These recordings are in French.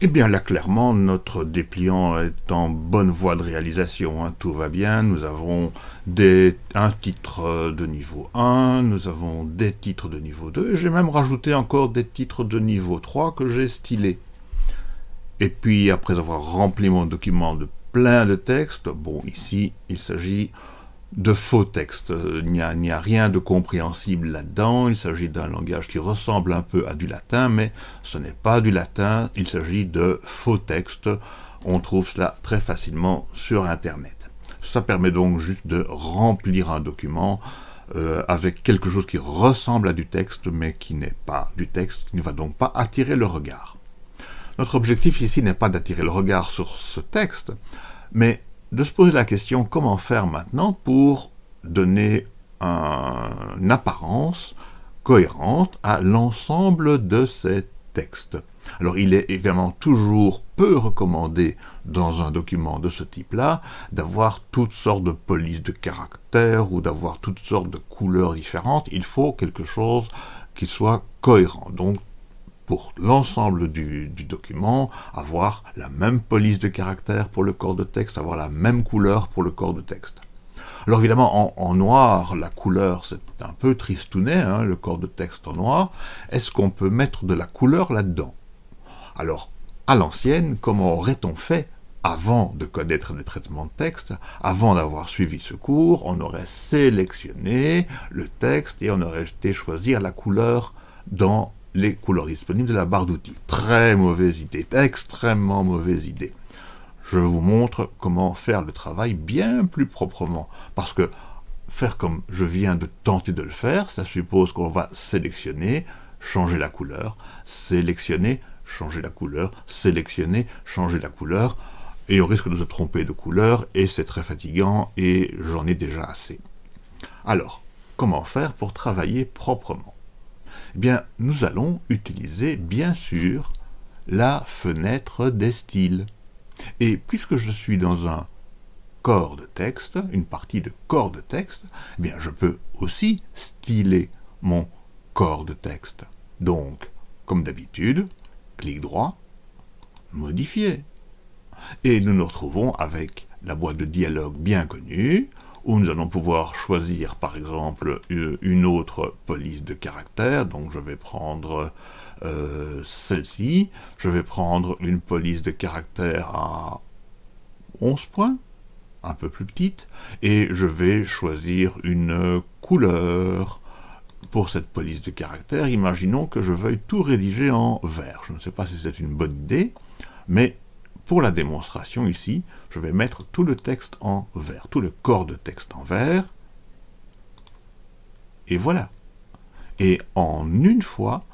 Eh bien là, clairement, notre dépliant est en bonne voie de réalisation. Hein. Tout va bien, nous avons un titre de niveau 1, nous avons des titres de niveau 2, et j'ai même rajouté encore des titres de niveau 3 que j'ai stylés. Et puis, après avoir rempli mon document de plein de textes, bon, ici, il s'agit de faux textes. Il n'y a, rien de compréhensible là-dedans, il s'agit d'un langage qui ressemble un peu à du latin, mais ce n'est pas du latin, il s'agit de faux textes. On trouve cela très facilement sur Internet. Ça permet donc juste de remplir un document euh, avec quelque chose qui ressemble à du texte, mais qui n'est pas du texte, qui ne va donc pas attirer le regard. Notre objectif ici n'est pas d'attirer le regard sur ce texte, mais de se poser la question comment faire maintenant pour donner une apparence cohérente à l'ensemble de ces textes? Alors il est évidemment toujours peu recommandé dans un document de ce type-là d'avoir toutes sortes de polices de caractères ou d'avoir toutes sortes de couleurs différentes. Il faut quelque chose qui soit cohérent. Pour l'ensemble du, document, avoir la même police de caractère pour le corps de texte, avoir la même couleur pour le corps de texte. Alors évidemment, en, noir, la couleur, c'est un peu tristounet, hein, le corps de texte en noir. Est-ce qu'on peut mettre de la couleur là-dedans? Alors, à l'ancienne, comment aurait-on fait avant de connaître le traitement de texte, avant d'avoir suivi ce cours, on aurait sélectionné le texte et on aurait été choisir la couleur dans les couleurs disponibles de la barre d'outils. Très mauvaise idée, extrêmement mauvaise idée. Je vous montre comment faire le travail bien plus proprement, parce que faire comme je viens de tenter de le faire, ça suppose qu'on va sélectionner, changer la couleur, sélectionner, changer la couleur, sélectionner, changer la couleur, et on risque de se tromper de couleur, et c'est très fatigant, et j'en ai déjà assez. Alors, comment faire pour travailler proprement? Eh bien, nous allons utiliser, bien sûr, la fenêtre des styles. Et puisque je suis dans un corps de texte, une partie de corps de texte, eh bien, je peux aussi styler mon corps de texte. Donc, comme d'habitude, clic droit, modifier. Et nous nous retrouvons avec la boîte de dialogue bien connue, où nous allons pouvoir choisir par exemple une autre police de caractère, donc je vais prendre euh, celle-ci, je vais prendre une police de caractère à 11 points, un peu plus petite, et je vais choisir une couleur pour cette police de caractère. Imaginons que je veuille tout rédiger en vert. Je ne sais pas si c'est une bonne idée, mais pour la démonstration ici, je vais mettre tout le texte en vert, tout le corps de texte en vert. Et voilà. Et en une fois,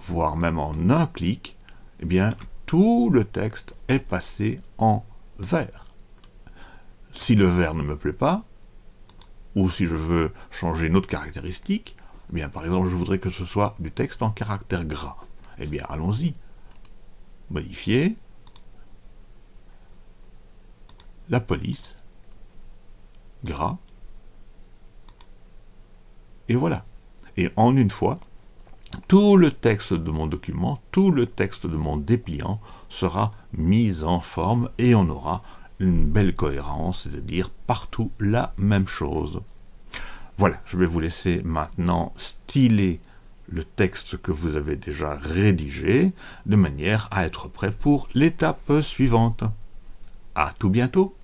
voire même en un clic, eh bien, tout le texte est passé en vert. Si le vert ne me plaît pas, ou si je veux changer une autre caractéristique, eh bien, par exemple, je voudrais que ce soit du texte en caractère gras. Eh bien, allons-y. Modifier, la police, gras, et voilà. Et en une fois, tout le texte de mon document, tout le texte de mon dépliant sera mis en forme et on aura une belle cohérence, c'est-à-dire partout la même chose. Voilà, je vais vous laisser maintenant styler le texte que vous avez déjà rédigé, de manière à être prêt pour l'étape suivante. À tout bientôt